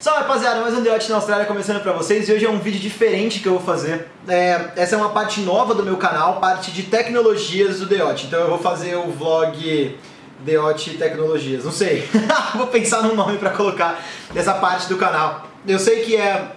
Salve rapaziada, mais um The Watch na Austrália começando pra vocês e hoje é um vídeo diferente que eu vou fazer. É, essa é uma parte nova do meu canal, parte de tecnologias do The Watch. Então eu vou fazer o vlog The Watch Tecnologias, não sei. vou pensar num nome pra colocar dessa parte do canal. Eu sei que é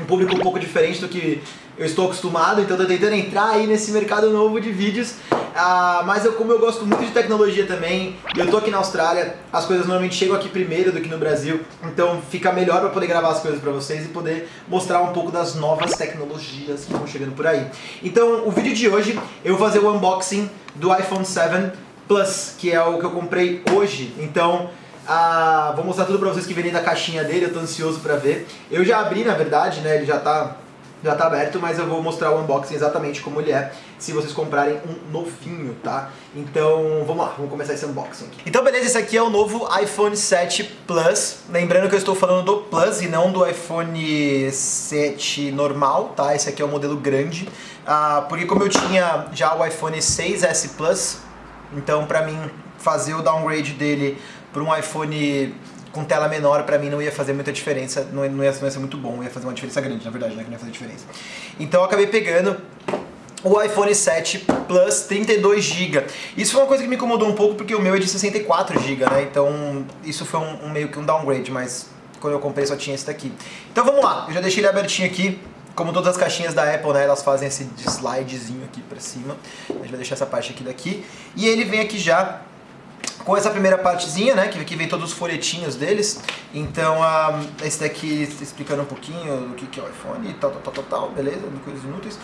um público um pouco diferente do que eu estou acostumado, então estou tentando entrar aí nesse mercado novo de vídeos. Ah, mas eu, como eu gosto muito de tecnologia também, eu tô aqui na Austrália, as coisas normalmente chegam aqui primeiro do que no Brasil, então fica melhor para poder gravar as coisas para vocês e poder mostrar um pouco das novas tecnologias que estão chegando por aí. Então, o vídeo de hoje eu vou fazer o unboxing do iPhone 7 Plus, que é o que eu comprei hoje. Então, ah, vou mostrar tudo pra vocês que vem da caixinha dele, eu tô ansioso pra ver. Eu já abri, na verdade, né, ele já tá já tá aberto, mas eu vou mostrar o unboxing exatamente como ele é, se vocês comprarem um novinho, tá? Então, vamos lá, vamos começar esse unboxing aqui. Então, beleza, esse aqui é o novo iPhone 7 Plus. Lembrando que eu estou falando do Plus e não do iPhone 7 normal, tá? Esse aqui é o modelo grande. Ah, porque como eu tinha já o iPhone 6S Plus, então pra mim fazer o downgrade dele para um iPhone com tela menor pra mim não ia fazer muita diferença, não ia, não ia, ser muito bom, ia fazer uma diferença grande, na verdade, né, que não ia fazer diferença. Então eu acabei pegando o iPhone 7 Plus 32GB. Isso foi uma coisa que me incomodou um pouco porque o meu é de 64GB, né? Então isso foi um, um, meio que um downgrade, mas quando eu comprei só tinha esse daqui. Então vamos lá, eu já deixei ele abertinho aqui. Como todas as caixinhas da Apple, né, elas fazem esse slidezinho aqui pra cima. A gente vai deixar essa parte aqui daqui. E ele vem aqui já com essa primeira partezinha, né, que aqui vem todos os folhetinhos deles. Então, um, esse daqui explicando um pouquinho do que, que é o iPhone e tal, tal, tal, tal, beleza, coisas inúteis.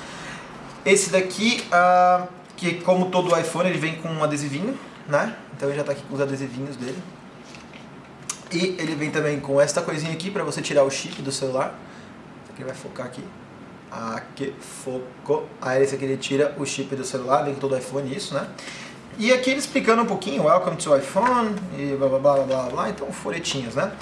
Esse daqui, uh, que como todo iPhone, ele vem com um adesivinho, né, então ele já está aqui com os adesivinhos dele. E ele vem também com esta coisinha aqui para você tirar o chip do celular. Aqui vai focar aqui. Aqui, focou. Aí esse aqui ele tira o chip do celular, vem com todo iPhone isso, né? E aqui ele explicando um pouquinho, welcome to iPhone, e blá blá blá blá blá, então folhetinhos, né?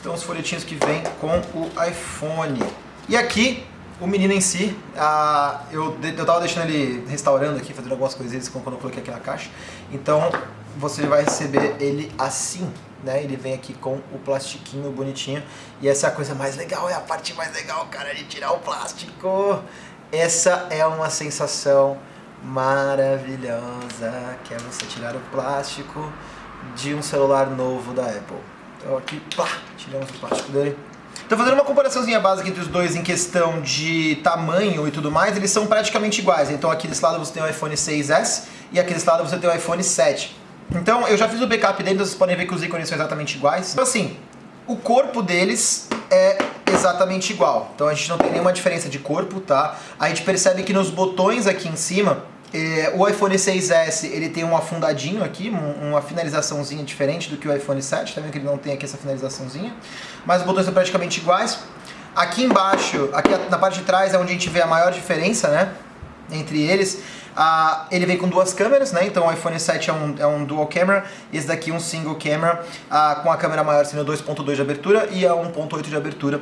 Então os folhetinhos que vem com o iPhone. E aqui, o menino em si, ah, eu, eu tava deixando ele restaurando aqui, fazendo algumas coisinhas quando eu coloquei aqui na caixa. Então você vai receber ele assim, né? Ele vem aqui com o plastiquinho bonitinho. E essa é a coisa mais legal, é a parte mais legal, cara, de tirar o plástico. Essa é uma sensação maravilhosa, que é você tirar o plástico de um celular novo da Apple. Então aqui, pá, tiramos o plástico dele. Então fazendo uma comparaçãozinha básica entre os dois em questão de tamanho e tudo mais, eles são praticamente iguais. Então aqui desse lado você tem o iPhone 6S e aqui desse lado você tem o iPhone 7. Então eu já fiz o backup dele, vocês podem ver que os ícones são exatamente iguais. Então assim, o corpo deles é exatamente igual. Então a gente não tem nenhuma diferença de corpo, tá? A gente percebe que nos botões aqui em cima, é, o iPhone 6S ele tem um afundadinho aqui, uma finalizaçãozinha diferente do que o iPhone 7, tá vendo que ele não tem aqui essa finalizaçãozinha, mas os botões são praticamente iguais. Aqui embaixo, aqui na parte de trás é onde a gente vê a maior diferença, né, entre eles. Ah, ele vem com duas câmeras, né? Então o iPhone 7 é um, é um dual camera, esse daqui é um single camera, ah, com a câmera maior sendo 2.2 de abertura e a 1.8 de abertura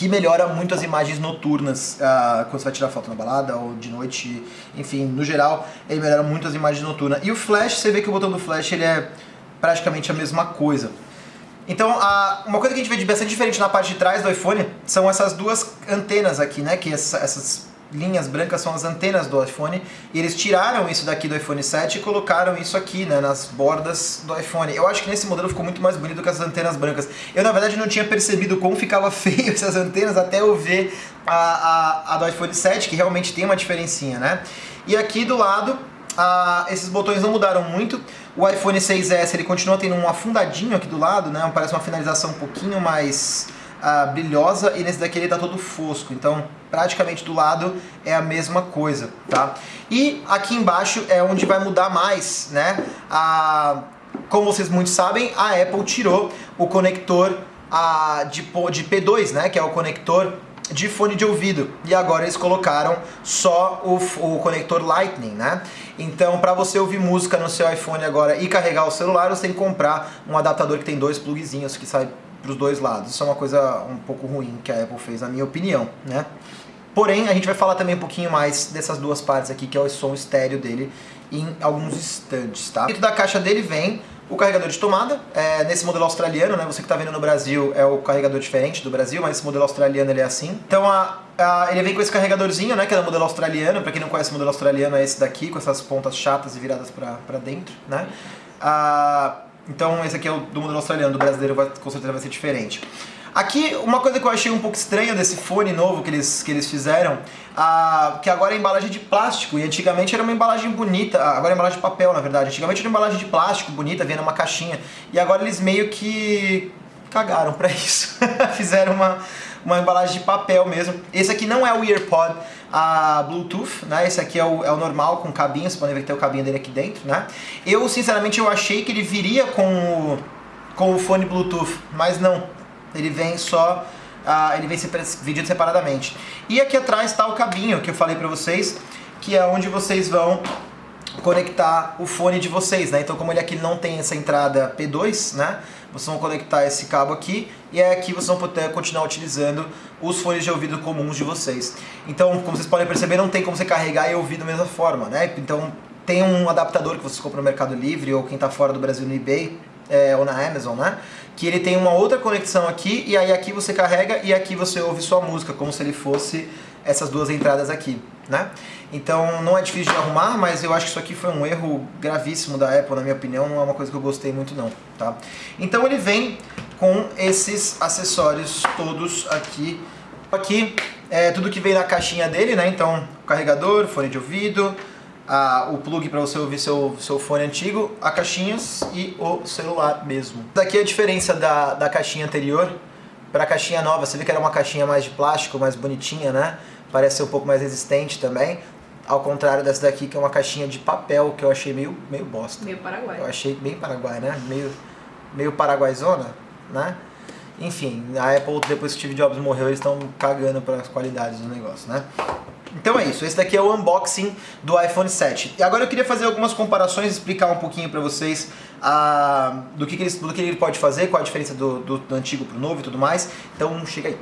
que melhora muito as imagens noturnas uh, quando você vai tirar foto na balada ou de noite, enfim, no geral, ele melhora muito as imagens noturnas. E o flash, você vê que o botão do flash ele é praticamente a mesma coisa. Então, uh, uma coisa que a gente vê de bastante diferente na parte de trás do iPhone são essas duas antenas aqui, né, que essa, essas linhas brancas são as antenas do iPhone e eles tiraram isso daqui do iPhone 7 e colocaram isso aqui, né, nas bordas do iPhone. Eu acho que nesse modelo ficou muito mais bonito que as antenas brancas. Eu, na verdade, não tinha percebido como ficava feio essas antenas até eu ver a, a, a do iPhone 7, que realmente tem uma diferencinha, né? E aqui do lado, ah, esses botões não mudaram muito. O iPhone 6S ele continua tendo um afundadinho aqui do lado, né? Parece uma finalização um pouquinho mais uh, brilhosa e nesse daqui ele tá todo fosco, então praticamente do lado é a mesma coisa, tá? E aqui embaixo é onde vai mudar mais, né? Como vocês muito sabem, a Apple tirou o conector de, de P2, né? Que é o conector de fone de ouvido e agora eles colocaram só o, o conector Lightning, né? Então, para você ouvir música no seu iPhone agora e carregar o celular, você tem que comprar um adaptador que tem dois plugzinhos que sai para os dois lados. Isso é uma coisa um pouco ruim que a Apple fez, na minha opinião, né? Porém, a gente vai falar também um pouquinho mais dessas duas partes aqui, que é o som estéreo dele, em alguns instantes, tá? Dentro da caixa dele vem o carregador de tomada, é, nesse modelo australiano, né, você que está vendo no Brasil é o carregador diferente do Brasil, mas esse modelo australiano ele é assim. Então a, a, ele vem com esse carregadorzinho, né, que é do modelo australiano, para quem não conhece o modelo australiano é esse daqui, com essas pontas chatas e viradas para dentro, né. Ah, então esse aqui é o do modelo australiano, do brasileiro vai, com certeza vai ser diferente. Aqui, uma coisa que eu achei um pouco estranha desse fone novo que eles, que eles fizeram, ah, que agora é embalagem de plástico, e antigamente era uma embalagem bonita, agora é embalagem de papel, na verdade. Antigamente era uma embalagem de plástico bonita, vinha numa caixinha, e agora eles meio que cagaram pra isso. Fizeram uma, uma embalagem de papel mesmo. Esse aqui não é o EarPod a Bluetooth, né? Esse aqui é o, é o normal, com cabinho, vocês podem ver que tem o cabinho dele aqui dentro, né? Eu, sinceramente, eu achei que ele viria com o, com o fone Bluetooth, mas não. Ele vem só... Uh, ele vem vendido separadamente. E aqui atrás está o cabinho que eu falei pra vocês, que é onde vocês vão conectar o fone de vocês, né? Então como ele aqui não tem essa entrada P2, né? Vocês vão conectar esse cabo aqui e é aqui vocês vão poder continuar utilizando os fones de ouvido comuns de vocês. Então, como vocês podem perceber, não tem como você carregar e ouvir da mesma forma, né? Então tem um adaptador que vocês compram no Mercado Livre ou quem está fora do Brasil no eBay é, ou na Amazon, né? Que ele tem uma outra conexão aqui e aí aqui você carrega e aqui você ouve sua música, como se ele fosse essas duas entradas aqui, né? Então não é difícil de arrumar, mas eu acho que isso aqui foi um erro gravíssimo da Apple, na minha opinião, não é uma coisa que eu gostei muito não, tá? Então ele vem com esses acessórios todos aqui. Aqui é tudo que vem na caixinha dele, né? Então carregador, fone de ouvido, a, o plug para você ouvir seu, seu fone antigo, a caixinhas e o celular mesmo. Daqui a diferença da, da caixinha anterior para a caixinha nova. Você vê que era uma caixinha mais de plástico, mais bonitinha, né? Parece ser um pouco mais resistente também. Ao contrário dessa daqui, que é uma caixinha de papel, que eu achei meio, meio bosta. Meio paraguai. Eu achei bem paraguai, né? Meio, meio paraguaizona, né? Enfim, a Apple, depois que o Steve Jobs morreu, eles estão cagando para as qualidades do negócio, né? Então é isso, esse daqui é o unboxing do iPhone 7. E agora eu queria fazer algumas comparações, explicar um pouquinho para vocês ah, do, que, que, ele, do que ele pode fazer, qual a diferença do, do, do antigo pro novo e tudo mais. Então chega aí.